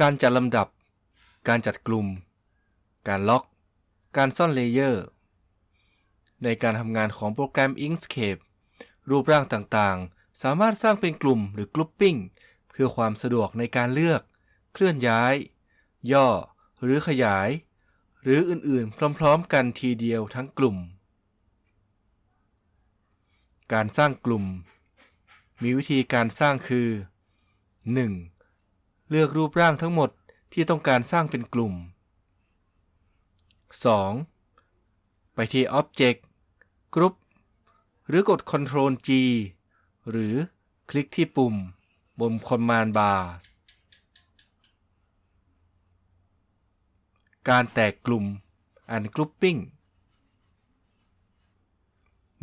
การจัดลำดับ การจัดกลุ่ม การล็อก การซ่อนเลเยอร์ ในการทำงานของโปรแกรม Inkscape รูปร่างต่างๆ สามารถสร้างเป็นกลุ่มหรือ grouping เพื่อความสะดวกในการเลือก เคลื่อนย้าย ย่อ หรือขยาย หรืออื่นๆ พร้อมๆ กันทีเดียวทั้งกลุ่ม การสร้างกลุ่ม มีวิธีการสร้างคือ 1. เลือกรูปร่างทั้งหมดที่ต้องการสร้างเป็นกลุ่ม 2. ไปที่ Object Group หรือกด Ctrl G หรือคลิกที่ปุ่ม บน Command Bar การแตกกลุ่ม Ungrouping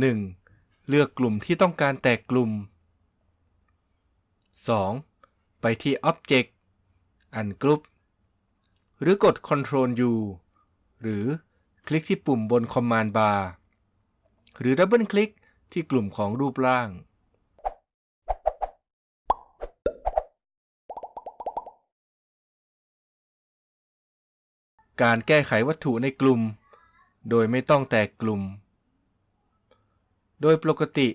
1. เลือกกลุ่มที่ต้องการแตกกลุ่ม 2. ไปที่ Object Ungroup หรือกด Ctrl U หรือคลิกที่ปุ่มบน Command Bar หรือดับเบิลคลิกที่กลุ่มของรูปร่าง การแก้ไขวัตถุในกลุ่ม โดยไม่ต้องแตกกลุ่ม โดยปกติ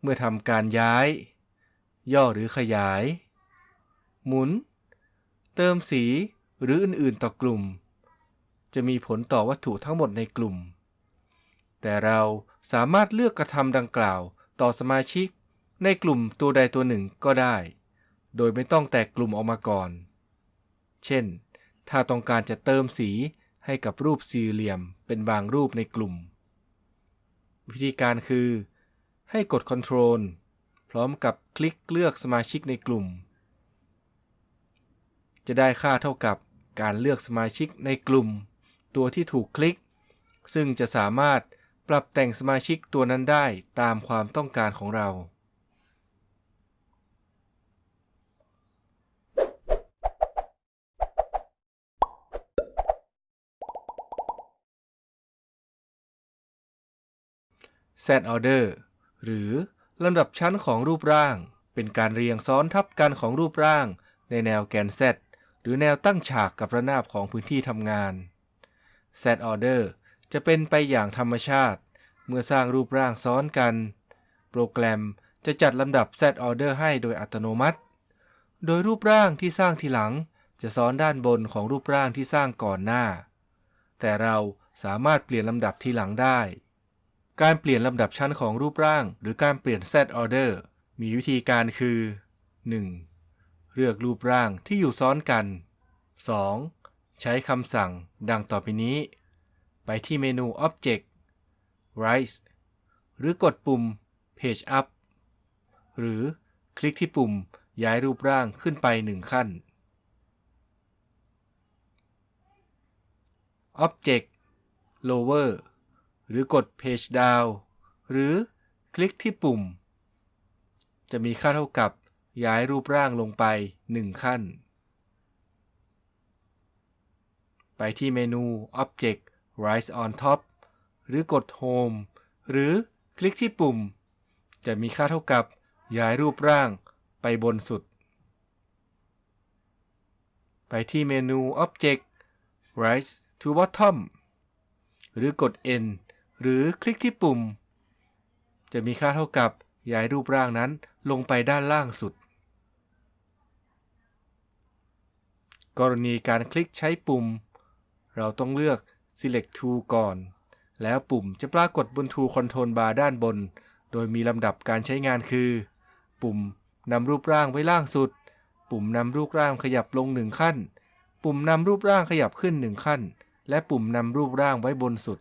เมื่อทำการย้าย ย่อหรือขยาย หมุน เติมสีหรืออื่นๆต่อกลุ่ม จะมีผลต่อวัตถุทั้งหมดในกลุ่ม แต่เราสามารถเลือกกระทำดังกล่าวต่อสมาชิกในกลุ่มตัวใดตัวหนึ่งก็ได้ โดยไม่ต้องแตกกลุ่มออกมาก่อน เช่น ถ้าต้องการจะเติมสีให้กับรูปสี่เหลี่ยมเป็นบางรูปในกลุ่ม วิธีการคือ ให้กด Ctrl พร้อมกับคลิกเลือกสมาชิกในกลุ่ม จะได้ค่าเท่ากับการเลือกสมาชิกในกลุ่ม ตัวที่ถูกคลิก ซึ่งจะสามารถปรับแต่งสมาชิกตัวนั้นได้ตามความต้องการของเรา Set Order หรือลำดับชั้นของรูปร่าง เป็นการเรียงซ้อนทับกันของรูปร่างในแนวแกน Z หรือแนวตั้งฉากกับระนาบของพื้นที่ทำงาน Set Order จะเป็นไปอย่างธรรมชาติ เมื่อสร้างรูปร่างซ้อนกัน โปรแกรมจะจัดลำดับ Set Order ให้โดยอัตโนมัติ โดยรูปร่างที่สร้างทีหลังจะซ้อนด้านบนของรูปร่างที่สร้างก่อนหน้า แต่เราสามารถเปลี่ยนลำดับทีหลังได้ การเปลี่ยนลำดับชั้นของรูปร่าง หรือการเปลี่ยน Set Order มีวิธีการคือ 1. เลือกรูปร่างที่อยู่ซ้อนกัน 2. ใช้คำสั่งดังต่อไปนี้ ไปที่เมนู Object Rise หรือกดปุ่ม Page Up หรือคลิกที่ปุ่มย้ายรูปร่างขึ้นไปหนึ่งขั้น Object Lower หรือกด Page Down หรือคลิกที่ปุ่ม จะมีค่าเท่ากับ ย้ายรูปร่างลงไป 1 ขั้น ไปที่เมนู Object Rise on Top หรือกด Home หรือคลิกที่ปุ่ม จะมีค่าเท่ากับย้ายรูปร่างไปบนสุด ไปที่เมนู Object Rise to Bottom หรือกด N หรือคลิกที่ปุ่ม จะมีค่าเท่ากับย้ายรูปร่างนั้นลงไปด้านล่างสุด กรณีการคลิกใช้ปุ่ม เราต้องเลือก Select Tool ก่อน แล้วปุ่มจะปรากฏบน Tool Control Bar ด้านบน โดยมีลำดับการใช้งานคือ ปุ่มนำรูปร่างไว้ล่างสุด ปุ่มนำรูปร่างขยับลงหนึ่งขั้น ปุ่มนำรูปร่างขยับขึ้นหนึ่งขั้น และปุ่มนำรูปร่างไว้บนสุด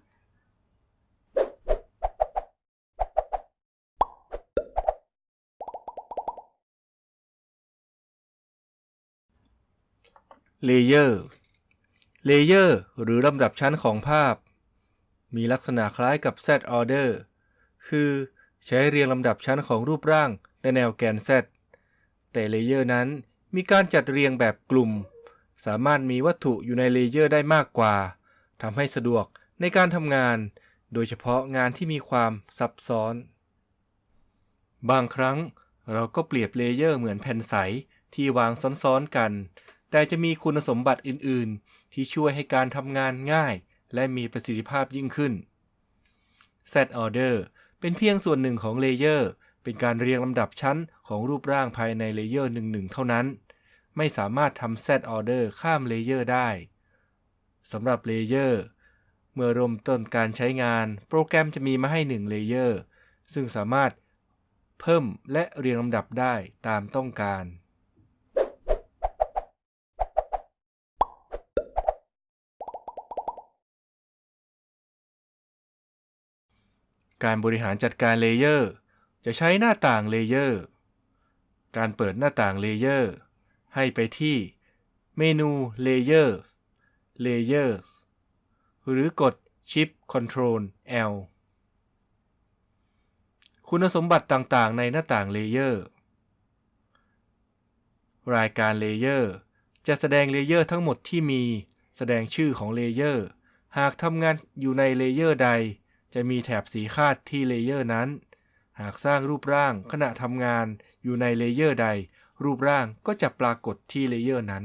เลเยอร์เลเยอร์หรือลำดับชั้นของภาพ มีลักษณะคล้ายกับ Z order คือใช้เรียงลำดับชั้นของรูปร่างในแนวแกน Z แต่เลเยอร์นั้นมีการจัดเรียงแบบกลุ่ม สามารถมีวัตถุอยู่ในเลเยอร์ได้มากกว่าทำให้สะดวกในการทำงาน โดยเฉพาะงานที่มีความซับซ้อน บางครั้งเราก็เปรียบเลเยอร์เหมือนแผ่นใสที่วางซ้อนๆกัน แต่จะมีคุณสมบัติอื่น ๆ ที่ช่วยให้การทำงานง่าย และมีประสิทธิภาพยิ่งขึ้น Set Order เป็นเพียงส่วนหนึ่งของเลเยอร์เป็นการเรียงลำดับชั้นของรูปร่างภายในเลเยอร์หนึ่งๆเท่านั้น ไม่สามารถทำ Set Order ข้ามเลเยอร์ได้สำหรับเลเยอร์เมื่อเริ่มต้นการใช้งาน โปรแกรมจะมีมาให้1เลเยอร์ซึ่งสามารถเพิ่มและเรียงลำดับได้ตามต้องการ การบริหารจัดการเลเยอร์ จะใช้หน้าต่างเลเยอร์ การเปิดหน้าต่างเลเยอร์ ให้ไปที่เมนู Layer Layers หรือกด Shift Ctrl L คุณสมบัติต่างๆ ในหน้าต่างเลเยอร์ รายการเลเยอร์จะแสดงเลเยอร์ทั้งหมดที่มี แสดงชื่อของเลเยอร์ หากทำงานอยู่ในเลเยอร์ใด จะมีแถบสีคาดที่เลเยอร์นั้น หากสร้างรูปร่างขณะทำงานอยู่ในเลเยอร์ใด รูปร่างก็จะปรากฏที่เลเยอร์นั้น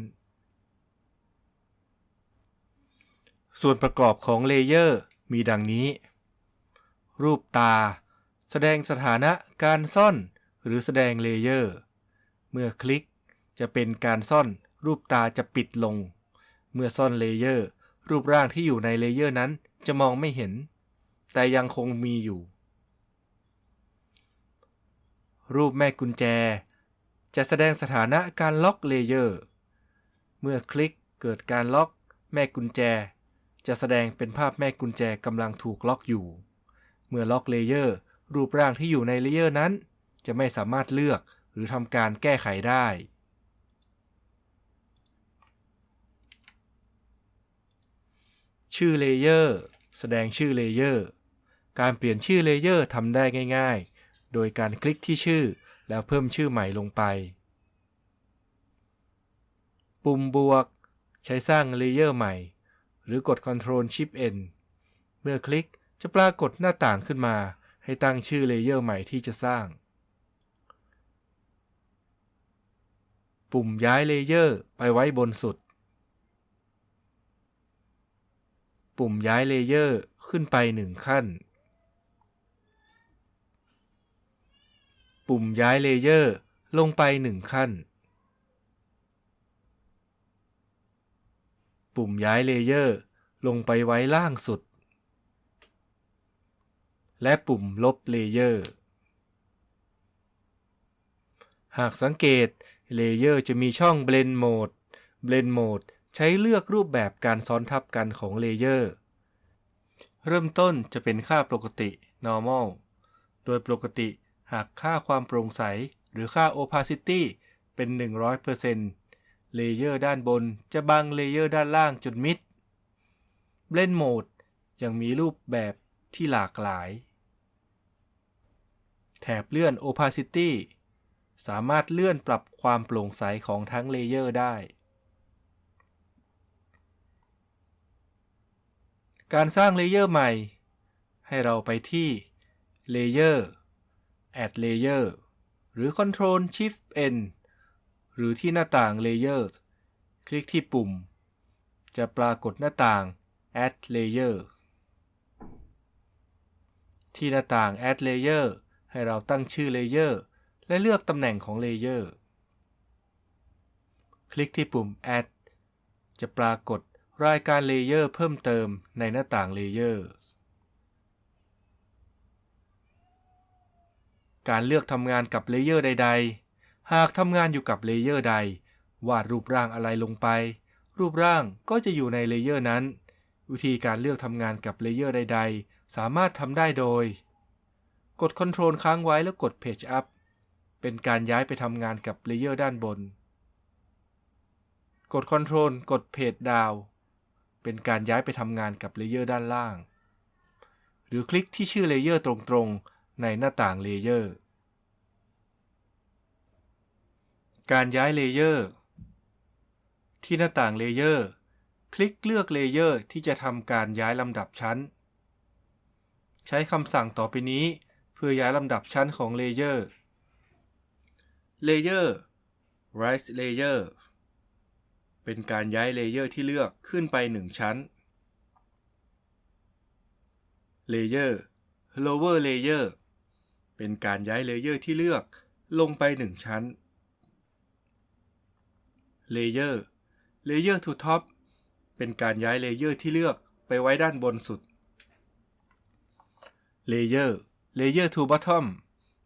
ส่วนประกอบของเลเยอร์มีดังนี้ รูปตา แสดงสถานะการซ่อน หรือแสดงเลเยอร์ เมื่อคลิกจะเป็นการซ่อน รูปตาจะปิดลง เมื่อซ่อนเลเยอร์ รูปร่างที่อยู่ในเลเยอร์นั้นจะมองไม่เห็น แต่ยังคงมีอยู่ รูปแม่กุญแจ จะแสดงสถานะการล็อกเลเยอร์ เมื่อคลิกเกิดการล็อกแม่กุญแจ จะแสดงเป็นภาพแม่กุญแจกำลังถูกล็อกอยู่ เมื่อล็อกเลเยอร์รูปร่างที่อยู่ในเลเยอร์นั้น จะไม่สามารถเลือกหรือทำการแก้ไขได้ชื่อเลเยอร์ แสดงชื่อเลเยอร์ การเปลี่ยนชื่อเลเยอร์ทำได้ง่าย ๆ โดยการคลิกที่ชื่อแล้วเพิ่มชื่อใหม่ลงไป ปุ่มบวก ใช้สร้างเลเยอร์ใหม่ หรือกด Ctrl Shift N เมื่อคลิกจะปรากฏหน้าต่างขึ้นมา ให้ตั้งชื่อเลเยอร์ใหม่ที่จะสร้าง ปุ่มย้ายเลเยอร์ไปไว้บนสุด ปุ่มย้ายเลเยอร์ขึ้นไปหนึ่งขั้น ปุ่มย้ายเลเยอร์ลงไปหนึ่งขั้น ปุ่มย้ายเลเยอร์ลงไปไว้ล่างสุด และปุ่มลบเลเยอร์ หากสังเกตเลเยอร์จะมีช่อง Blend Mode Blend Mode ใช้เลือกรูปแบบการซ้อนทับกันของเลเยอร์ เริ่มต้นจะเป็นค่าปกติ normal โดยปกติ หากค่าความโปร่งใส หรือค่า opacity เป็น 100%เลเยอร์ด้านบนจะบังเลเยอร์ด้านล่างจนมิด Blend Mode ยังมีรูปแบบที่หลากหลาย แถบเลื่อน opacity สามารถเลื่อนปรับความโปร่งใสของทั้งเลเยอร์ได้ การสร้างเลเยอร์ใหม่ ให้เราไปที่ Layer Add Layer หรือ Ctrl Shift N หรือที่หน้าต่าง Layers คลิกที่ปุ่ม จะปรากฏหน้าต่าง Add Layer ที่หน้าต่าง Add Layer ให้เราตั้งชื่อ Layer และเลือกตำแหน่งของ Layer คลิกที่ปุ่ม Add จะปรากฏรายการ Layer เพิ่มเติมในหน้าต่าง Layer การเลือกทำงานกับเลเยอร์ใด ๆ หากทำงานอยู่กับเลเยอร์ใด วาดรูปร่างอะไรลงไป รูปร่างก็จะอยู่ในเลเยอร์นั้น วิธีการเลือกทำงานกับเลเยอร์ใด ๆ สามารถทำได้โดย กด Ctrl ค้างไว้แล้วกด Page Up เป็นการย้ายไปทำงานกับเลเยอร์ด้านบน กด Ctrl กด Page Down เป็นการย้ายไปทำงานกับเลเยอร์ด้านล่าง หรือคลิกที่ชื่อเลเยอร์ตรงๆ ในหน้าต่างเลเยอร์ การย้ายเลเยอร์ ที่หน้าต่างเลเยอร์ คลิกเลือกเลเยอร์ที่จะทำการย้ายลำดับชั้น ใช้คำสั่งต่อไปนี้เพื่อย้ายลำดับชั้นของเลเยอร์ Layer Rise Layer เเป็นการย้ายเลเยอร์ที่เลือกขึ้นไปหนึ่งชั้นเลเยอร์ lower layer เป็นการย้ายเลเยอร์ที่เลือกลงไปหนึ่งชั้นเลเยอร์ layer to top เป็นการย้ายเลเยอร์ที่เลือกไปไว้ด้านบนสุด Layer layer to bottom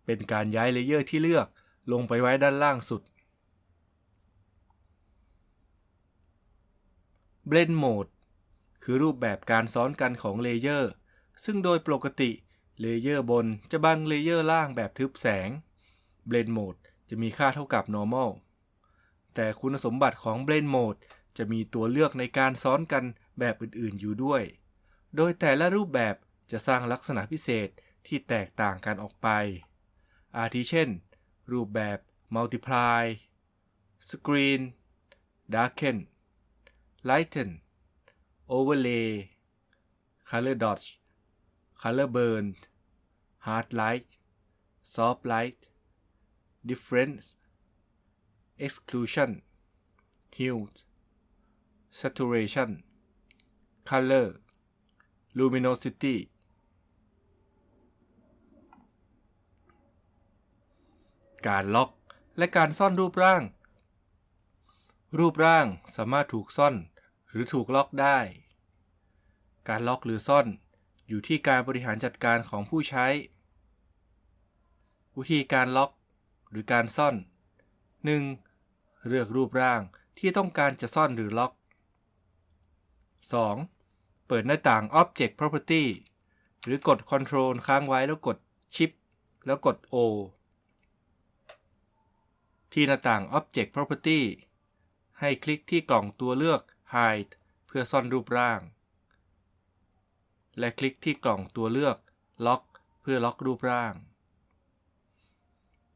เป็นการย้ายเลเยอร์ที่เลือกลงไปไว้ด้านล่างสุด Blend Mode คือรูปแบบการซ้อนกันของเลเยอร์ซึ่งโดยปกติเลเยอร์บนจะบังเลเยอร์ล่างแบบทึบแสง Blend Mode จะมีค่าเท่ากับ normal แต่คุณสมบัติของ Blend Mode จะมีตัวเลือกในการซ้อนกันแบบอื่นๆอยู่ด้วย โดยแต่ละรูปแบบจะสร้างลักษณะพิเศษที่แตกต่างกันออกไป อาทิเช่น รูปแบบ Multiply Screen Darken Lighten Overlay Color Dodge Color Burn Hard Light Soft Light Difference Exclusion Hue Saturation Color Luminosity การล็อกและการซ่อนรูปร่าง รูปร่างสามารถถูกซ่อนหรือถูกล็อกได้ การล็อกหรือซ่อน อยู่ที่การบริหารจัดการของผู้ใช้ วิธีการล็อก หรือการซ่อน 1. เลือกรูปร่างที่ต้องการจะซ่อนหรือล็อก 2. เปิดหน้าต่าง Object Property หรือกด Control ค้างไว้แล้วกด Shift แล้วกด O ที่หน้าต่าง Object Property ให้คลิกที่กล่องตัวเลือก Hide เพื่อซ่อนรูปร่าง และคลิกที่กล่องตัวเลือกล็อกเพื่อล็อกรูปร่าง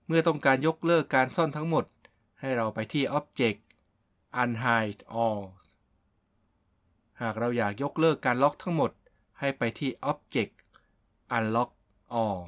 เมื่อต้องการยกเลิกการซ่อนทั้งหมด ให้เราไปที่ Object Unhide All หากเราอยากยกเลิกการล็อกทั้งหมด ให้ไปที่ Object Unlock All